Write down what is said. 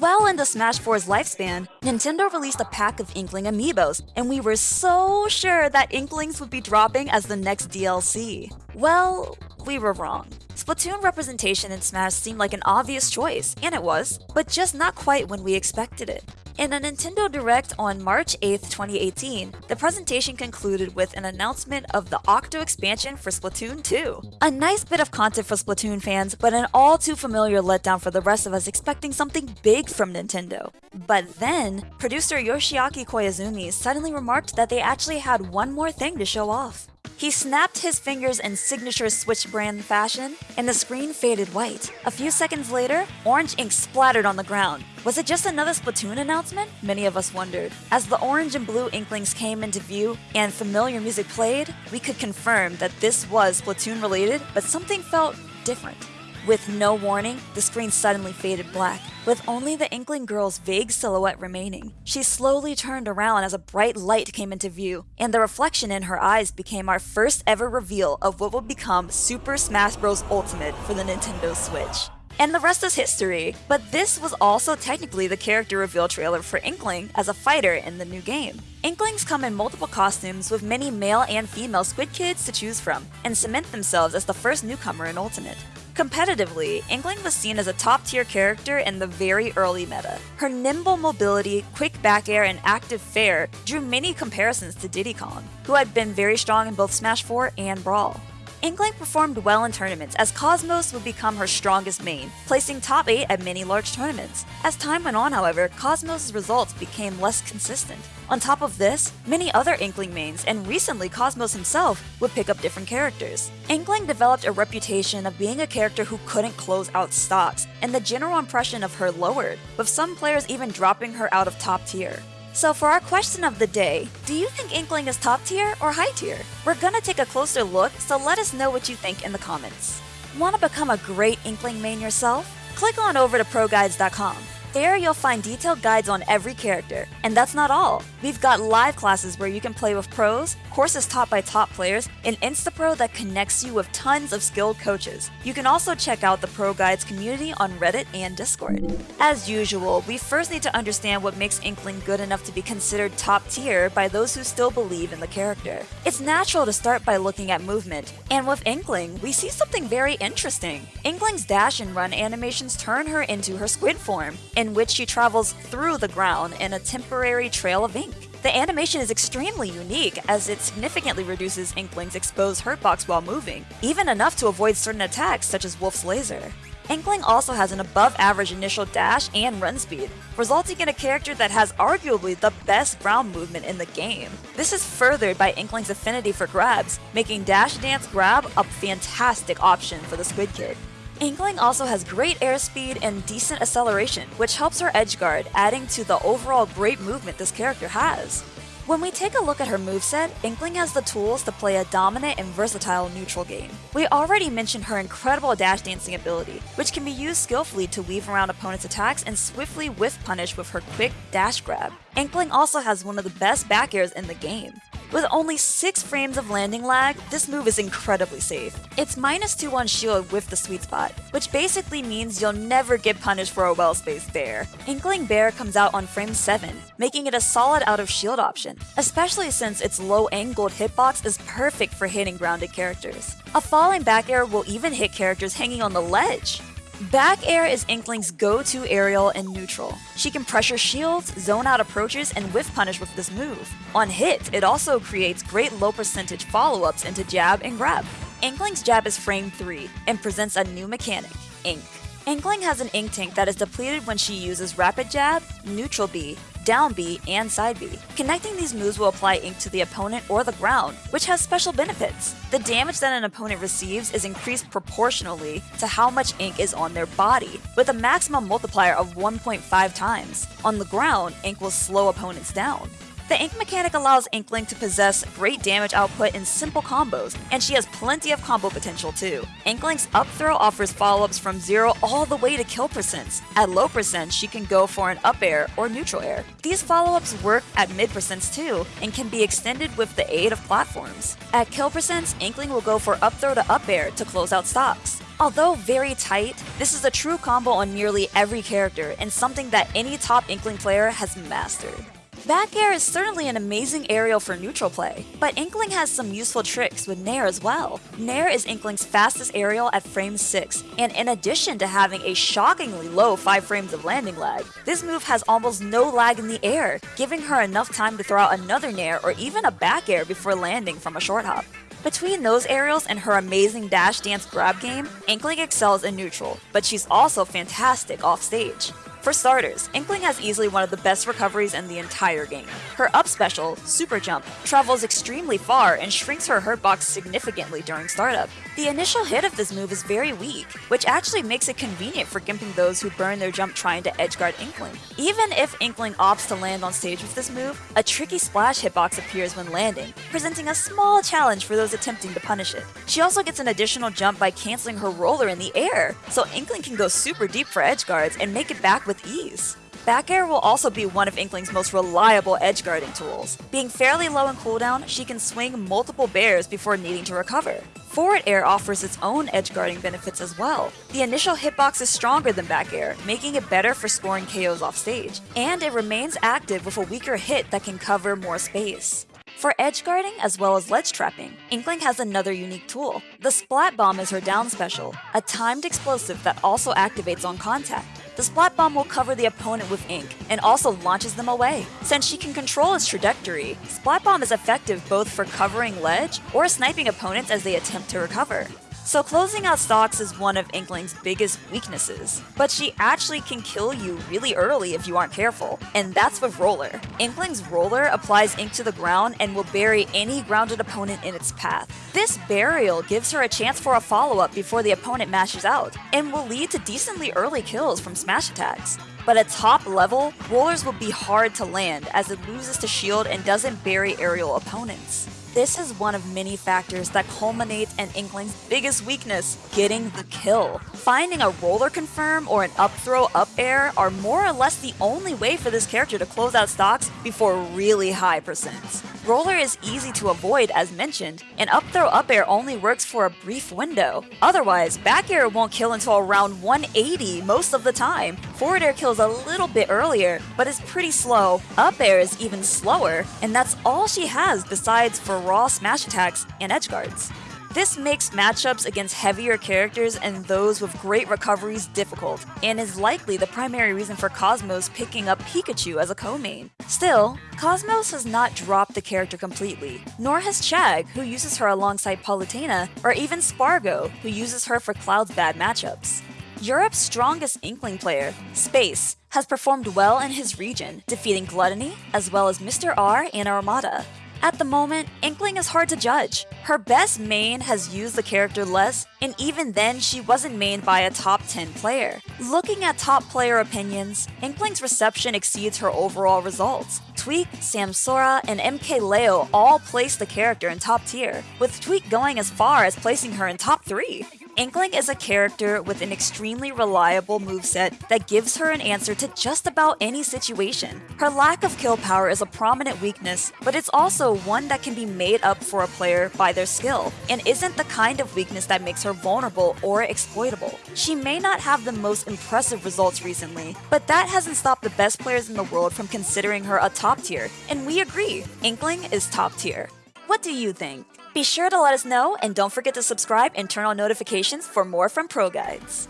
Well in the Smash 4's lifespan, Nintendo released a pack of Inkling amiibos, and we were so sure that Inklings would be dropping as the next DLC. Well, we were wrong. Splatoon representation in Smash seemed like an obvious choice, and it was, but just not quite when we expected it. In a Nintendo Direct on March 8, 2018, the presentation concluded with an announcement of the Octo expansion for Splatoon 2. A nice bit of content for Splatoon fans, but an all too familiar letdown for the rest of us expecting something big from Nintendo. But then, producer Yoshiaki Koizumi suddenly remarked that they actually had one more thing to show off. He snapped his fingers in signature Switch brand fashion, and the screen faded white. A few seconds later, orange ink splattered on the ground. Was it just another Splatoon announcement? Many of us wondered. As the orange and blue inklings came into view and familiar music played, we could confirm that this was Splatoon related, but something felt different. With no warning, the screen suddenly faded black, with only the Inkling girl's vague silhouette remaining. She slowly turned around as a bright light came into view, and the reflection in her eyes became our first ever reveal of what would become Super Smash Bros. Ultimate for the Nintendo Switch. And the rest is history, but this was also technically the character reveal trailer for Inkling as a fighter in the new game. Inklings come in multiple costumes with many male and female Squid Kids to choose from, and cement themselves as the first newcomer in Ultimate. Competitively, Inkling was seen as a top tier character in the very early meta. Her nimble mobility, quick back air, and active fair drew many comparisons to Diddy Kong, who had been very strong in both Smash 4 and Brawl. Inkling performed well in tournaments as Cosmos would become her strongest main, placing top 8 at many large tournaments. As time went on, however, Cosmos' results became less consistent. On top of this, many other Inkling mains, and recently Cosmos himself, would pick up different characters. Inkling developed a reputation of being a character who couldn't close out stocks, and the general impression of her lowered, with some players even dropping her out of top tier. So for our question of the day, do you think Inkling is top tier or high tier? We're gonna take a closer look, so let us know what you think in the comments. Want to become a great Inkling main yourself? Click on over to ProGuides.com. There you'll find detailed guides on every character. And that's not all. We've got live classes where you can play with pros, courses taught by top players, and InstaPro that connects you with tons of skilled coaches. You can also check out the Pro Guides community on Reddit and Discord. As usual, we first need to understand what makes Inkling good enough to be considered top tier by those who still believe in the character. It's natural to start by looking at movement, and with Inkling, we see something very interesting. Inkling's dash and run animations turn her into her squid form, in which she travels through the ground in a temporary trail of ink. The animation is extremely unique as it significantly reduces Inkling's exposed hurtbox while moving, even enough to avoid certain attacks such as Wolf's laser. Inkling also has an above average initial dash and run speed, resulting in a character that has arguably the best ground movement in the game. This is furthered by Inkling's affinity for grabs, making Dash Dance Grab a fantastic option for the Squid Kid. Inkling also has great airspeed and decent acceleration, which helps her edge guard, adding to the overall great movement this character has. When we take a look at her moveset, Inkling has the tools to play a dominant and versatile neutral game. We already mentioned her incredible dash dancing ability, which can be used skillfully to weave around opponents' attacks and swiftly whiff punish with her quick dash grab. Inkling also has one of the best back airs in the game. With only 6 frames of landing lag, this move is incredibly safe. It's minus 2 on shield with the sweet spot, which basically means you'll never get punished for a well-spaced bair. Inkling Bair comes out on frame 7, making it a solid out of shield option, especially since its low-angled hitbox is perfect for hitting grounded characters. A falling back air will even hit characters hanging on the ledge. Back air is Inkling's go-to aerial and neutral. She can pressure shields, zone out approaches, and whiff punish with this move. On hit, it also creates great low percentage follow-ups into jab and grab. Inkling's jab is frame 3 and presents a new mechanic, Ink. Inkling has an ink tank that is depleted when she uses Rapid Jab, Neutral B, Down B, and Side B. Connecting these moves will apply ink to the opponent or the ground, which has special benefits. The damage that an opponent receives is increased proportionally to how much ink is on their body, with a maximum multiplier of 1.5 times. On the ground, ink will slow opponents down. The Ink mechanic allows Inkling to possess great damage output in simple combos, and she has plenty of combo potential too. Inkling's up throw offers follow-ups from 0 all the way to kill percents. At low percent, she can go for an up air or neutral air. These follow-ups work at mid percents too, and can be extended with the aid of platforms. At kill percents, Inkling will go for up throw to up air to close out stocks. Although very tight, this is a true combo on nearly every character and something that any top Inkling player has mastered. Back air is certainly an amazing aerial for neutral play, but Inkling has some useful tricks with Nair as well. Nair is Inkling's fastest aerial at frame 6, and in addition to having a shockingly low 5 frames of landing lag, this move has almost no lag in the air, giving her enough time to throw out another Nair or even a back air before landing from a short hop. Between those aerials and her amazing dash dance grab game, Inkling excels in neutral, but she's also fantastic off stage. For starters, Inkling has easily one of the best recoveries in the entire game. Her up special, Super Jump, travels extremely far and shrinks her hurt box significantly during startup. The initial hit of this move is very weak, which actually makes it convenient for gimping those who burn their jump trying to edgeguard Inkling. Even if Inkling opts to land on stage with this move, a tricky splash hitbox appears when landing, presenting a small challenge for those attempting to punish it. She also gets an additional jump by canceling her roller in the air, so Inkling can go super deep for edgeguards and make it back with ease. Back air will also be one of Inkling's most reliable edge guarding tools. Being fairly low in cooldown, she can swing multiple bairs before needing to recover. Forward air offers its own edge guarding benefits as well. The initial hitbox is stronger than back air, making it better for scoring KOs off stage, and it remains active with a weaker hit that can cover more space. For edge guarding as well as ledge trapping, Inkling has another unique tool. The Splat Bomb is her down special, a timed explosive that also activates on contact. The Splat Bomb will cover the opponent with ink, and also launches them away. Since she can control its trajectory, Splat Bomb is effective both for covering ledge or sniping opponents as they attempt to recover. So closing out stocks is one of Inkling's biggest weaknesses, but she actually can kill you really early if you aren't careful, and that's with Roller. Inkling's Roller applies ink to the ground and will bury any grounded opponent in its path. This burial gives her a chance for a follow-up before the opponent mashes out, and will lead to decently early kills from smash attacks. But at top level, rollers will be hard to land as it loses to shield and doesn't bury aerial opponents. This is one of many factors that culminate in Inkling's biggest weakness, getting the kill. Finding a roller confirm or an up throw up air are more or less the only way for this character to close out stocks before really high percents. Roller is easy to avoid as mentioned, and up throw up air only works for a brief window. Otherwise, back air won't kill until around 180 most of the time. Forward air kills a little bit earlier, but is pretty slow. Up air is even slower, and that's all she has besides for raw smash attacks and edge guards. This makes matchups against heavier characters and those with great recoveries difficult, and is likely the primary reason for Cosmos picking up Pikachu as a co-main. Still, Cosmos has not dropped the character completely, nor has Chag, who uses her alongside Palutena, or even Spargo, who uses her for Cloud's bad matchups. Europe's strongest Inkling player, Space, has performed well in his region, defeating Gluttony, as well as Mr. R and Armada. At the moment, Inkling is hard to judge. Her best main has used the character less, and even then she wasn't mained by a top 10 player. Looking at top player opinions, Inkling's reception exceeds her overall results. Tweak, Samsora, and MKLeo all place the character in top tier, with Tweak going as far as placing her in top 3. Inkling is a character with an extremely reliable moveset that gives her an answer to just about any situation. Her lack of kill power is a prominent weakness, but it's also one that can be made up for a player by their skill, and isn't the kind of weakness that makes her vulnerable or exploitable. She may not have the most impressive results recently, but that hasn't stopped the best players in the world from considering her a top tier, and we agree, Inkling is top tier. What do you think? Be sure to let us know and don't forget to subscribe and turn on notifications for more from Pro Guides.